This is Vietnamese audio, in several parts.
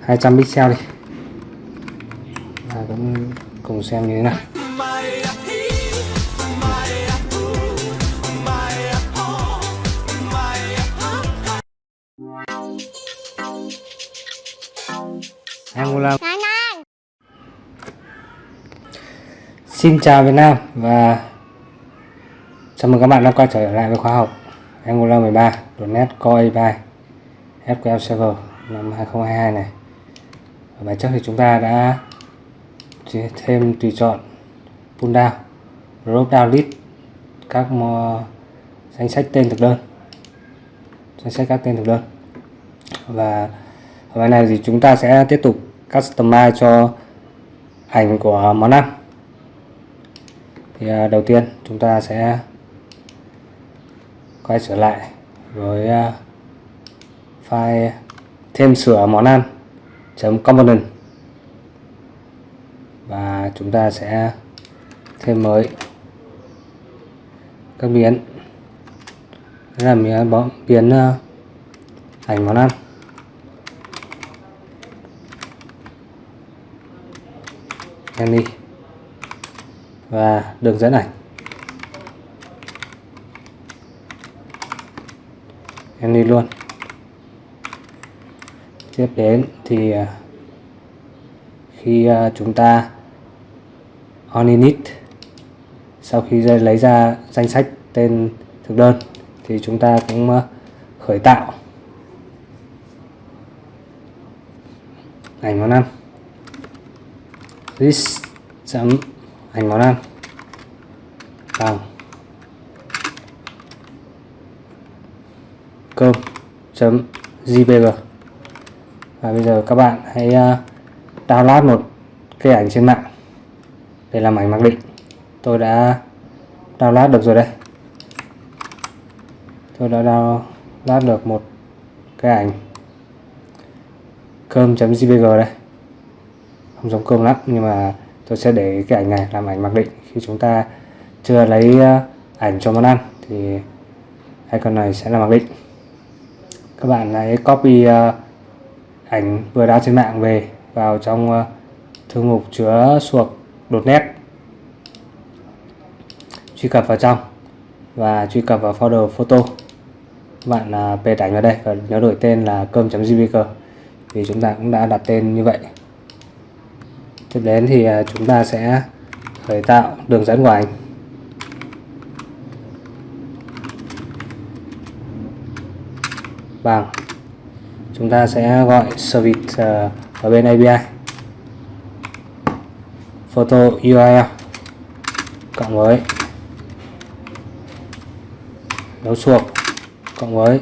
200 pixel đi. Và cũng cùng xem như thế nào. Angola Xin chào Việt Nam và chào mừng các bạn đã quay trở lại với khóa học. Angular 13 .NET Core A3 SQL Server năm 2022 này ở bài trước thì chúng ta đã thêm tùy chọn pull down drop down list, các danh sách tên thực đơn. Danh sách các tên thực đơn. Và ở bài này thì chúng ta sẽ tiếp tục customize cho ảnh của món ăn. Thì à, đầu tiên chúng ta sẽ quay trở lại với à, file thêm sửa món ăn component. Và chúng ta sẽ thêm mới các biến. Là biến, biến ảnh món ăn em đi. Và đường dẫn ảnh. Em đi luôn tiếp đến thì à, khi à, chúng ta on init sau khi lấy ra danh sách tên thực đơn thì chúng ta cũng à, khởi tạo ảnh món ăn. List chấm ảnh món ăn. Bằng cơm chấm jpg và bây giờ các bạn hãy ờ, download một cái ảnh trên mạng để làm ảnh mặc định. Tôi đã download được rồi đây. Tôi đã download được một cái ảnh cơm.jpg đây. Không giống cơm lắm nhưng mà tôi sẽ để cái ảnh này làm ảnh mặc định. Khi chúng ta chưa lấy ờ, ảnh cho món ăn thì icon này sẽ là mặc định. Các bạn hãy copy uh, ảnh vừa đăng trên mạng về, vào trong ờ, thư mục chứa suộc nét. Truy cập vào trong và truy cập vào folder photo. Bạn à, p ảnh vào đây và nhớ đổi tên là cơm.jpg vì chúng ta cũng đã đặt tên như vậy. Tiếp đến thì à, chúng ta sẽ khởi tạo đường dẫn của ảnh. Bằng chúng ta sẽ gọi service ở ờ, bên API photo URL cộng với dấu chuột cộng với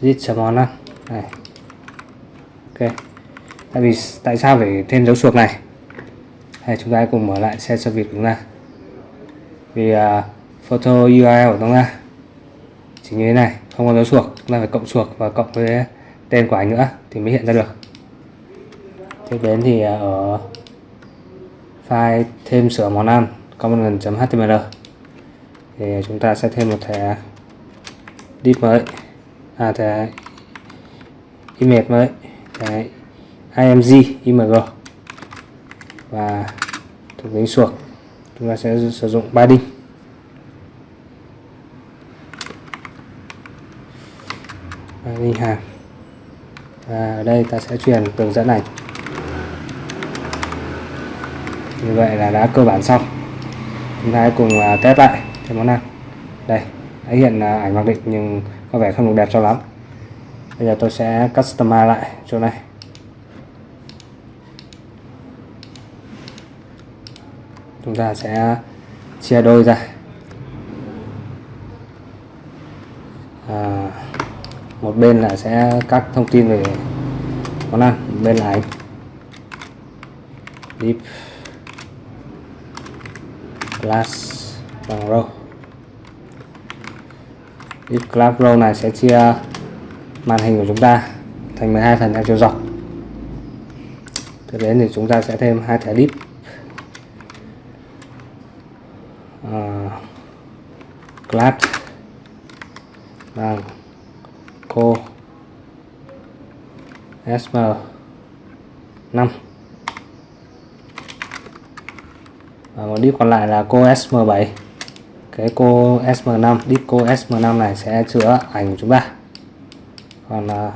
git chấm món này. Ok. Tại vì tại sao phải thêm dấu chuột này? Hay chúng ta cùng mở lại xe service của chúng ta. Vì uh, photo URL của chúng ta chỉ như thế này không có dấu chuột chúng ta phải cộng chuột và cộng với tên của anh nữa, thì mới hiện ra được. Tiếp đến thì à, ở file thêm sửa món ăn component.html thì chúng ta sẽ thêm một thẻ div mới à thẻ image mới, thẻ img img. Và thuộc tính suộc chúng ta sẽ sử dụng padding À, đi hàng và ở đây ta sẽ truyền tường dẫn này. Như vậy là đã cơ bản xong. Chúng ta hãy cùng à, test lại cái món ăn. Đây đã hiện à, ảnh mặc định nhưng có vẻ không được đẹp cho lắm. Bây giờ tôi sẽ customize lại chỗ này. Chúng ta sẽ chia đôi ra. À, một bên là sẽ các thông tin về món ăn bên này deep class bằng row deep class row này sẽ chia màn hình của chúng ta thành 12 phần theo chiều dọc. Tiếp đến thì chúng ta sẽ thêm hai thẻ deep uh, ờ, class bằng vâng cô SM 5 và một đít còn lại là cô SM7 cái cô SM5 đít cô SM5 này sẽ chữa ảnh của chúng ta. Còn uh,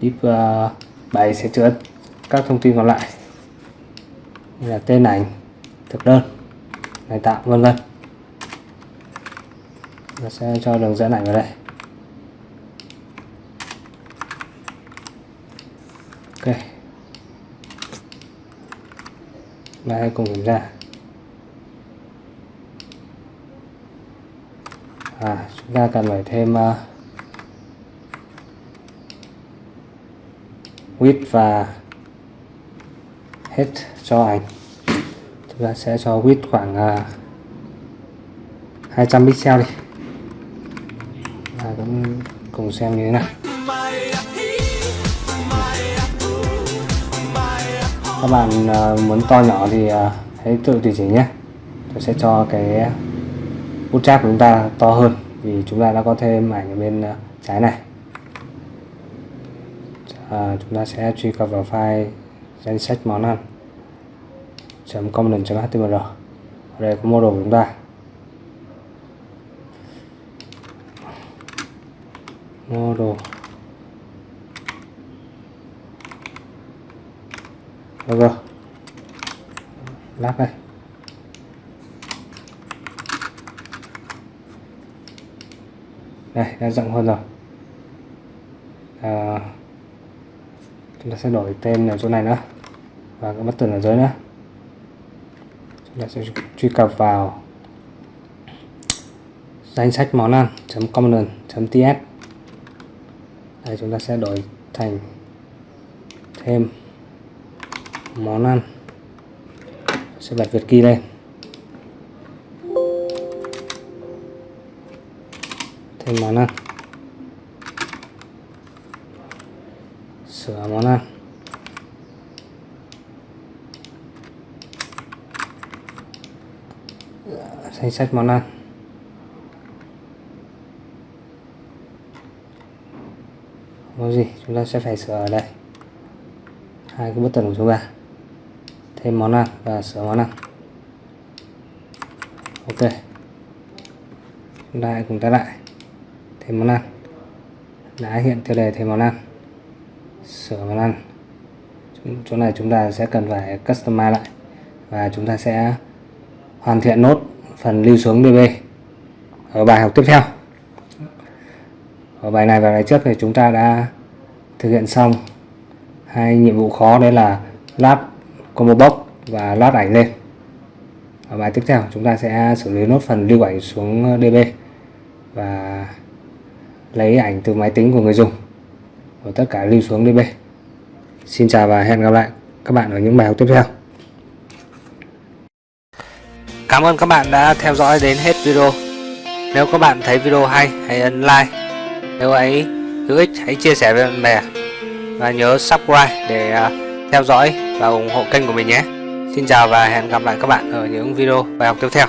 đít à, uh, 7 sẽ chữa các thông tin còn lại. Như là tên ảnh thực đơn ngày tạo vân vân. Nó sẽ cho đường dẫn ảnh vào đây ok đây cùng kiểm tra à chúng ta cần phải thêm uh, width và hết cho ảnh. Chúng ta sẽ cho width khoảng ờ, uh, 200 pixel đi. Và cũng cùng xem như thế nào. Các bạn ờ, muốn to nhỏ thì ờ, hãy tự tùy chỉnh nhé. Tôi sẽ cho cái bootstrap của chúng ta to hơn vì chúng ta đã có thêm ảnh ở bên ờ, trái này. À, chúng ta sẽ truy cập vào file danh sách món ăn. component.html ở đây có model của chúng ta. Model rồi. Lát đây. Đây đã rộng hơn rồi. À, chúng ta sẽ đổi tên ở chỗ này nữa. Và cái button ở dưới nữa. Chúng ta sẽ truy cập vào danh sách món ăn. component ts đây chúng ta sẽ đổi thành thêm món ăn. Sẽ bật Việt key lên. Thêm món ăn. Sửa món ăn. Danh sách món ăn. Có gì? Chúng ta sẽ phải sửa ở đây. Hai cái button của chúng ta thêm món ăn và sửa món ăn. Ok. Chúng ta hãy cùng ta lại thêm món ăn. Đã hiện tiêu đề thêm món ăn sửa món ăn. Chỗ này chúng ta sẽ cần phải customize lại và chúng ta sẽ hoàn thiện nốt phần lưu xuống DB ở bài học tiếp theo. Ở bài này và bài trước thì chúng ta đã thực hiện xong hai nhiệm vụ khó, đấy là lắp combo box và load ảnh lên. Ở bài tiếp theo, chúng ta sẽ xử lý nốt phần lưu ảnh xuống DB và lấy ảnh từ máy tính của người dùng. Và tất cả lưu xuống DB Xin chào và hẹn gặp lại các bạn ở những bài học tiếp theo. Cảm ơn các bạn đã theo dõi đến hết video. Nếu các bạn thấy video hay, hãy ấn like. Nếu ấy hữu ích, hãy chia sẻ với bạn bè. Và nhớ subscribe để à, theo dõi và ủng hộ kênh của mình nhé. Xin chào và hẹn gặp lại các bạn ở những video bài học tiếp theo.